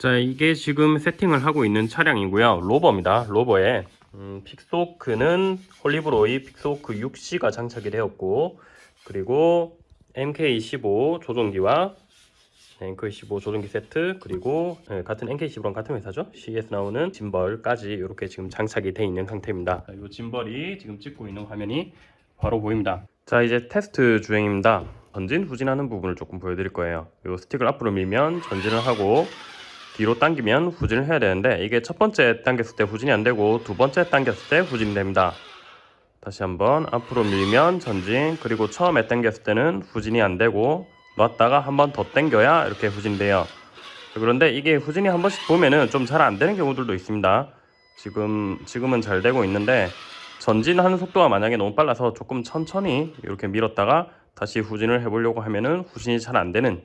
자 이게 지금 세팅을 하고 있는 차량이고요. Rover입니다. Rover에 음, Pixhawk는 Holybro의 Pixhawk 6C가 장착이 되었고 그리고 MK15 조종기와 네, MK15 조종기 세트 그리고 네, 같은 MK15랑 같은 회사죠? CS 나오는 짐벌까지 이렇게 지금 장착이 되어 있는 상태입니다. 이 gimbal이 지금 찍고 있는 화면이 바로 보입니다. 자 이제 테스트 주행입니다. 전진 후진하는 부분을 조금 보여드릴 거예요. 이 스틱을 앞으로 밀면 전진을 하고 뒤로 당기면 후진을 해야 되는데 이게 첫 번째 당겼을 때 후진이 안 되고 두 번째 당겼을 때 후진이 됩니다. 다시 한번 앞으로 밀면 전진 그리고 처음에 당겼을 때는 후진이 안 되고 놨다가 한 번 더 당겨야 이렇게 후진돼요. 그런데 이게 후진이 한 번씩 보면은 좀 잘 안 되는 경우들도 있습니다. 지금 지금은 잘 되고 있는데 전진하는 속도가 만약에 너무 빨라서 조금 천천히 이렇게 밀었다가 다시 후진을 해보려고 하면은 후진이 잘 안 되는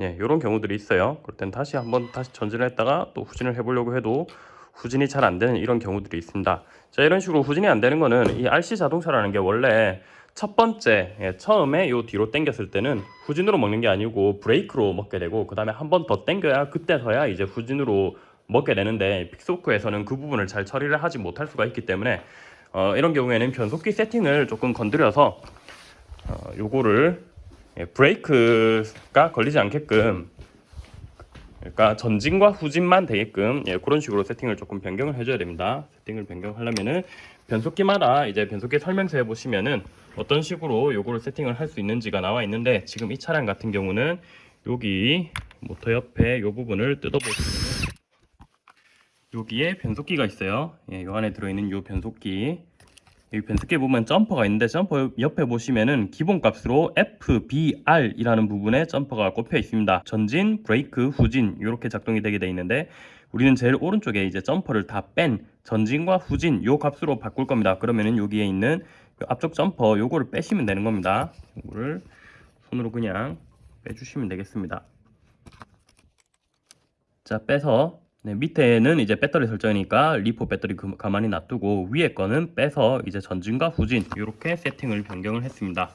예, 이런 경우들이 있어요. 그럴 땐 다시 한번 다시 전진을 했다가 또 후진을 해보려고 해도 후진이 잘 안 되는 이런 경우들이 있습니다. 자, 이런 식으로 후진이 안 되는 거는 이 RC 자동차라는 게 원래 첫 번째 예, 처음에 요 뒤로 당겼을 때는 후진으로 먹는 게 아니고 브레이크로 먹게 되고 그 다음에 한 번 더 당겨야 그때서야 이제 후진으로 먹게 되는데 픽소크에서는 그 부분을 잘 처리를 하지 못할 수가 있기 때문에 어, 이런 경우에는 변속기 세팅을 조금 건드려서 어, 요거를 예, 브레이크가 걸리지 않게끔 그러니까 전진과 후진만 되게끔 예, 그런 식으로 세팅을 조금 변경을 해줘야 됩니다. 세팅을 변경하려면은 변속기마다 이제 변속기 설명서에 보시면은 어떤 식으로 요거를 세팅을 할 수 있는지가 나와 있는데 지금 이 차량 같은 경우는 여기 모터 옆에 요 부분을 뜯어보시면 여기에 변속기가 있어요. 예, 요 안에 들어있는 요 변속기 여기 변속기에 보면 점퍼가 있는데 점퍼 옆에 보시면은 기본값으로 FBR이라는 부분에 점퍼가 꼽혀 있습니다. 전진, 브레이크, 후진 이렇게 작동이 되게 돼 있는데 우리는 제일 오른쪽에 이제 점퍼를 다 뺀 전진과 후진 요 값으로 바꿀 겁니다. 그러면은 여기에 있는 그 앞쪽 점퍼 요거를 빼시면 되는 겁니다. 요거를 손으로 그냥 빼주시면 되겠습니다. 자 빼서 네, 밑에는 이제 배터리 설정이니까 LiPo 배터리 그, 가만히 놔두고 위에 거는 빼서 이제 전진과 후진 이렇게 세팅을 변경을 했습니다.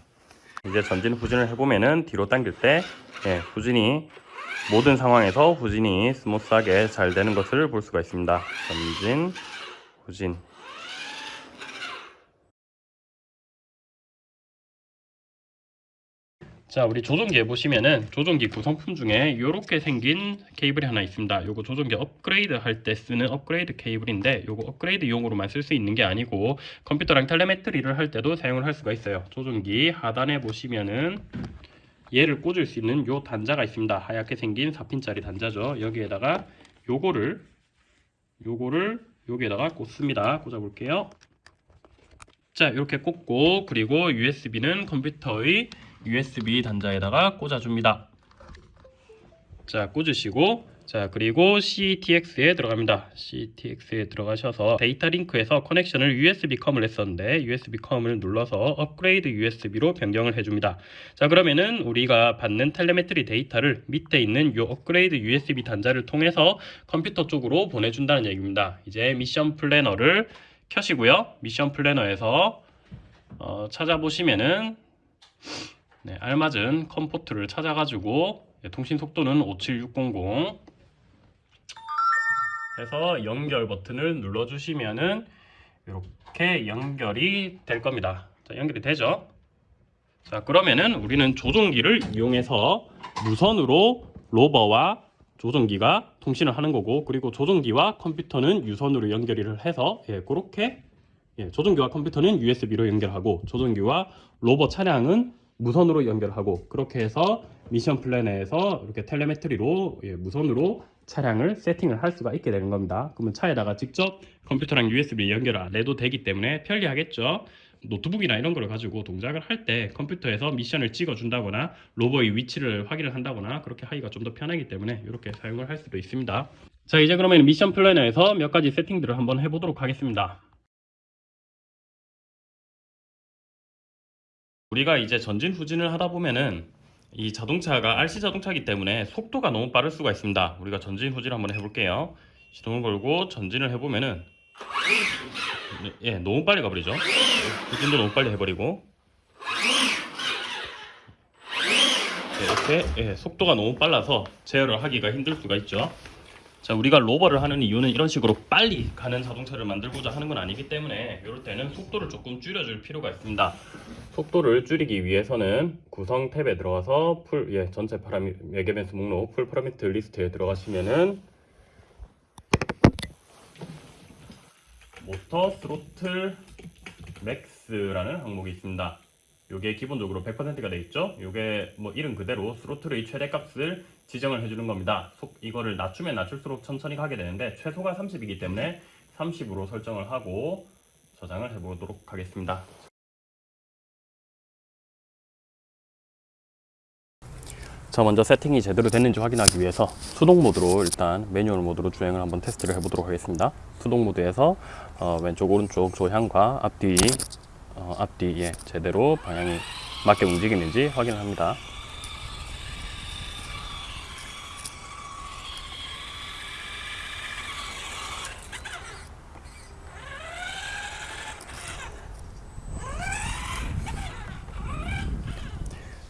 이제 전진 후진을 해보면은 뒤로 당길 때 예, 후진이 모든 상황에서 후진이 smooth하게 잘 되는 것을 볼 수가 있습니다. 전진, 후진 자 우리 조종기에 보시면은 조종기 구성품 중에 이렇게 생긴 케이블이 하나 있습니다. 요거 조종기 업그레이드 할 때 쓰는 업그레이드 케이블인데 요거 업그레이드 용으로만 쓸 수 있는 게 아니고 컴퓨터랑 텔레메트리를 할 때도 사용을 할 수가 있어요. 조종기 하단에 보시면은 얘를 꽂을 수 있는 요 단자가 있습니다. 하얗게 생긴 4핀짜리 단자죠. 여기에다가 요거를 요거를 여기에다가 꽂습니다. 꽂아 볼게요. 자 이렇게 꽂고 그리고 USB는 컴퓨터의 USB 단자에다가 꽂아줍니다. 자 꽂으시고 자 그리고 CTX에 들어갑니다. CTX에 들어가셔서 데이터 링크에서 커넥션을 USB COM을 했었는데 USB 컴을 눌러서 업그레이드 USB로 변경을 해줍니다. 자 그러면은 우리가 받는 telemetry 데이터를 밑에 있는 이 업그레이드 USB 단자를 통해서 컴퓨터 쪽으로 보내준다는 얘기입니다. 이제 Mission Planner를 켜시고요. Mission Planner에서 어, 찾아보시면은 네, 알맞은 COM port를 찾아가지고 네, 통신 속도는 57600 해서 연결 버튼을 눌러주시면은 이렇게 연결이 될 겁니다. 자, 연결이 되죠? 자, 그러면은 우리는 조종기를 이용해서 무선으로 rover와 조종기가 통신을 하는 거고 그리고 조종기와 컴퓨터는 유선으로 연결을 해서 예, 그렇게 예, 조종기와 컴퓨터는 USB로 연결하고 조종기와 rover 차량은 무선으로 연결하고 그렇게 해서 Mission Planner에서 이렇게 telemetry로 예, 무선으로 차량을 세팅을 할 수가 있게 되는 겁니다. 그러면 차에다가 직접 컴퓨터랑 USB 연결을 안 해도 되기 때문에 편리하겠죠. 노트북이나 이런 걸 가지고 동작을 할 때 컴퓨터에서 미션을 찍어 준다거나 rover의 위치를 확인을 한다거나 그렇게 하기가 좀 더 편하기 때문에 이렇게 사용을 할 수도 있습니다. 자 이제 그러면 미션 플래너에서 몇 가지 세팅들을 한번 해보도록 하겠습니다. 우리가 이제 전진 후진을 하다 보면은 이 자동차가 RC 자동차이기 때문에 속도가 너무 빠를 수가 있습니다. 우리가 전진 후진 한번 해볼게요. 시동을 걸고 전진을 해보면은 예 너무 빨리 가버리죠. 후진도 너무 빨리 해버리고 네, 이렇게 예, 속도가 너무 빨라서 제어를 하기가 힘들 수가 있죠. 자, 우리가 rover를 하는 이유는 이런 식으로 빨리 가는 자동차를 만들고자 하는 건 아니기 때문에 이럴 때는 속도를 조금 줄여줄 필요가 있습니다. 속도를 줄이기 위해서는 구성 탭에 들어가서 풀, 예, 전체 parame, 매개변수 목록 full parameter list에 들어가시면은 motor throttle max라는 항목이 있습니다. 요게 기본적으로 100%가 돼 있죠. 요게 뭐 이름 그대로 스로틀의 최대값을 지정을 해주는 겁니다. 속 이거를 낮추면 낮출수록 천천히 가게 되는데 최소가 30이기 때문에 30으로 설정을 하고 저장을 해보도록 하겠습니다. 자 먼저 세팅이 제대로 됐는지 확인하기 위해서 수동 모드로 일단 매뉴얼 모드로 주행을 한번 테스트를 해보도록 하겠습니다. 수동 모드에서 어, 왼쪽 오른쪽 조향과 앞뒤 어, 앞뒤에 제대로 방향이 맞게 움직이는지 확인을 합니다.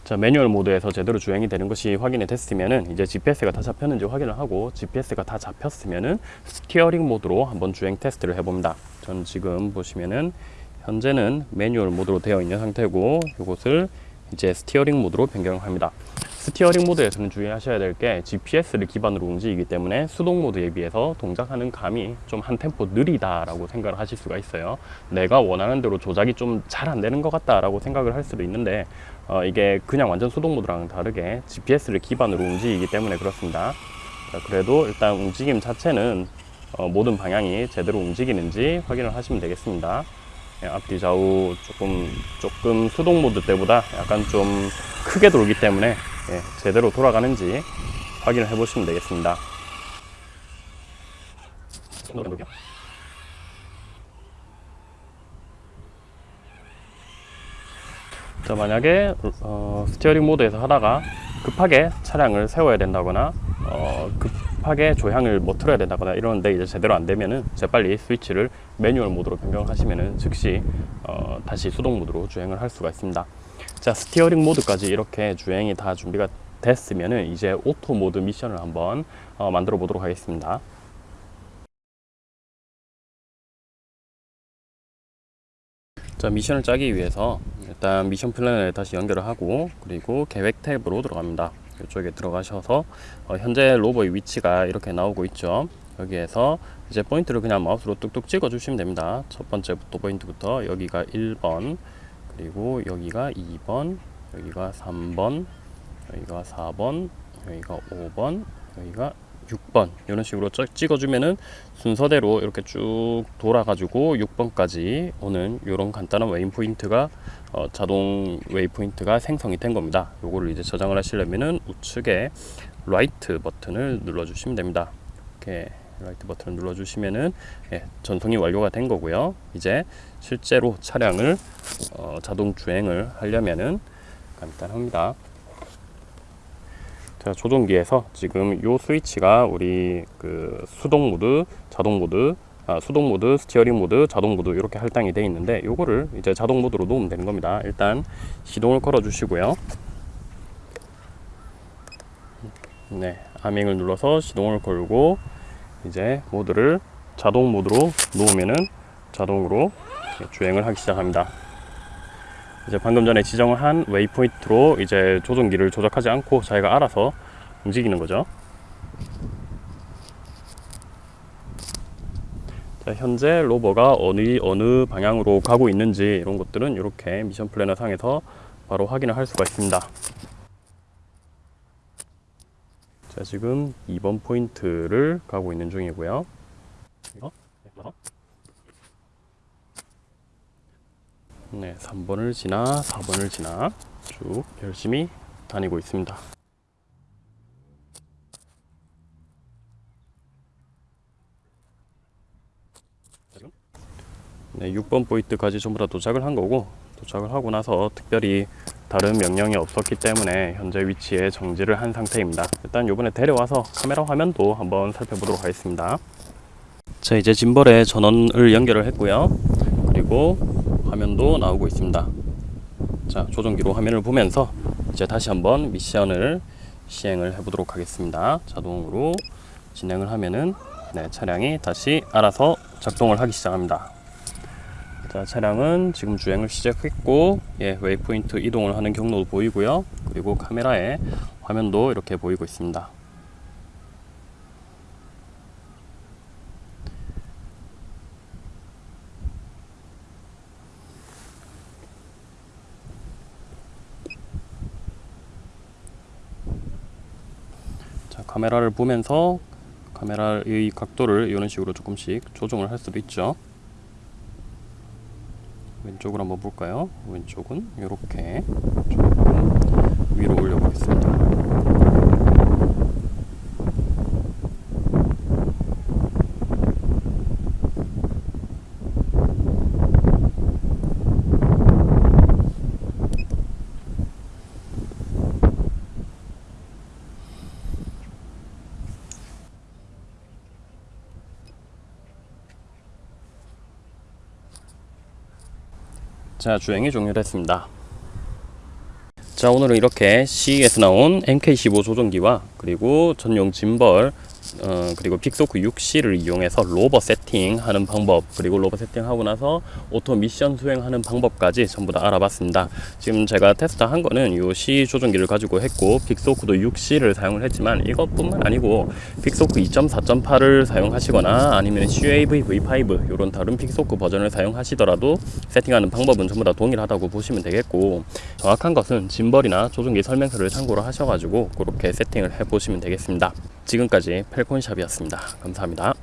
자 매뉴얼 모드에서 제대로 주행이 되는 것이 확인이 됐으면은 이제 GPS가 다 잡혔는지 확인을 하고 GPS가 다 잡혔으면은 steering 모드로 한번 주행 테스트를 해봅니다. 전 지금 보시면은 현재는 매뉴얼 모드로 되어 있는 상태고 이것을 이제 steering 모드로 변경을 합니다. steering 모드에서는 주의하셔야 될 게 GPS를 기반으로 움직이기 때문에 수동 모드에 비해서 동작하는 감이 좀 한 템포 느리다라고 생각을 하실 수가 있어요. 내가 원하는 대로 조작이 좀 잘 안 되는 것 같다라고 생각을 할 수도 있는데 어, 이게 그냥 완전 수동 모드랑 다르게 GPS를 기반으로 움직이기 때문에 그렇습니다. 자, 그래도 일단 움직임 자체는 어, 모든 방향이 제대로 움직이는지 확인을 하시면 되겠습니다. 예, 앞뒤 좌우 조금 조금 수동 모드 때보다 약간 좀 크게 돌기 때문에 예, 제대로 돌아가는지 확인을 해 보시면 되겠습니다. 자 만약에 어, steering 모드에서 하다가 급하게 차량을 세워야 된다거나 어, 급하게 조향을 뭐 틀어야 된다거나 이러는데 이제 제대로 안 되면은 재빨리 스위치를 매뉴얼 모드로 변경하시면은 즉시 어, 다시 수동 모드로 주행을 할 수가 있습니다. 자 steering 모드까지 이렇게 주행이 다 준비가 됐으면은 이제 auto 모드 미션을 한번 어, 만들어 보도록 하겠습니다. 자 미션을 짜기 위해서 일단 Mission Planner를 다시 연결을 하고 그리고 계획 탭으로 들어갑니다. 이쪽에 들어가셔서 어, 현재 rover의 위치가 이렇게 나오고 있죠. 여기에서 이제 포인트를 그냥 마우스로 뚝뚝 찍어 주시면 됩니다. 첫 번째부터 포인트부터 여기가 1번 그리고 여기가 2번 여기가 3번 여기가 4번 여기가 5번 여기가 6번 이런 식으로 쫙 찍어주면은 순서대로 이렇게 쭉 돌아가지고 6번까지 오는 이런 간단한 waypoint가 어, 자동 waypoint가 생성이 된 겁니다. 요거를 이제 저장을 하시려면은 우측에 write 버튼을 눌러주시면 됩니다. 이렇게 write 버튼을 눌러주시면은 예, 전송이 완료가 된 거고요. 이제 실제로 차량을 어, 자동 주행을 하려면은 간단합니다. 자, 조종기에서 지금 요 스위치가 우리 그 수동 모드, 자동 모드, 아, 수동 모드, steering 모드, 자동 모드 이렇게 할당이 되어 있는데 요거를 이제 자동 모드로 놓으면 되는 겁니다. 일단 시동을 걸어 주시고요. 네, arming을 눌러서 시동을 걸고 이제 모드를 자동 모드로 놓으면은 자동으로 주행을 하기 시작합니다. 이제 방금 전에 지정을 한 waypoint로 이제 조종기를 조작하지 않고 자기가 알아서 움직이는 거죠. 자, 현재 rover가 어느 어느 방향으로 가고 있는지 이런 것들은 이렇게 Mission Planner 상에서 바로 확인을 할 수가 있습니다. 자, 지금 2번 포인트를 가고 있는 중이고요. 네, 3번을 지나 4번을 지나 쭉 열심히 다니고 있습니다. 네, 6번 포인트까지 전부 다 도착을 한 거고 도착을 하고 나서 특별히 다른 명령이 없었기 때문에 현재 위치에 정지를 한 상태입니다. 일단 요번에 데려와서 카메라 화면도 한번 살펴보도록 하겠습니다. 자 이제 gimbal에 전원을 연결을 했고요. 그리고 화면도 나오고 있습니다. 자 조종기로 화면을 보면서 이제 다시 한번 미션을 시행을 해보도록 하겠습니다. 자동으로 진행을 하면은 네, 차량이 다시 알아서 작동을 하기 시작합니다. 자, 차량은 지금 주행을 시작했고, 예, waypoint 이동을 하는 경로도 보이고요. 그리고 카메라에 화면도 이렇게 보이고 있습니다. 자, 카메라를 보면서 카메라의 각도를 이런 식으로 조금씩 조정을 할 수도 있죠. 왼쪽으로 한번 볼까요? 왼쪽은 이렇게 위로 올려보겠습니다. 자 주행이 종료됐습니다. 자 오늘은 이렇게 SIYI에서 나온 MK15 조종기와 그리고 전용 짐벌 어, 그리고 Pixhawk 6C를 이용해서 rover 세팅하는 방법 그리고 rover 세팅하고 나서 auto mission 수행하는 방법까지 전부 다 알아봤습니다. 지금 제가 테스트한 거는 요 SIYI 조종기를 가지고 했고 Pixhawk도 6C를 사용을 했지만 이것뿐만 아니고 Pixhawk 2.4.8을 사용하시거나 아니면 CUAV V5 이런 다른 Pixhawk 버전을 사용하시더라도 세팅하는 방법은 전부 다 동일하다고 보시면 되겠고 정확한 것은 짐벌이나 조종기 설명서를 참고로 하셔가지고 그렇게 세팅을 해보시면 되겠습니다. 지금까지 펠콘샵이었습니다. 감사합니다.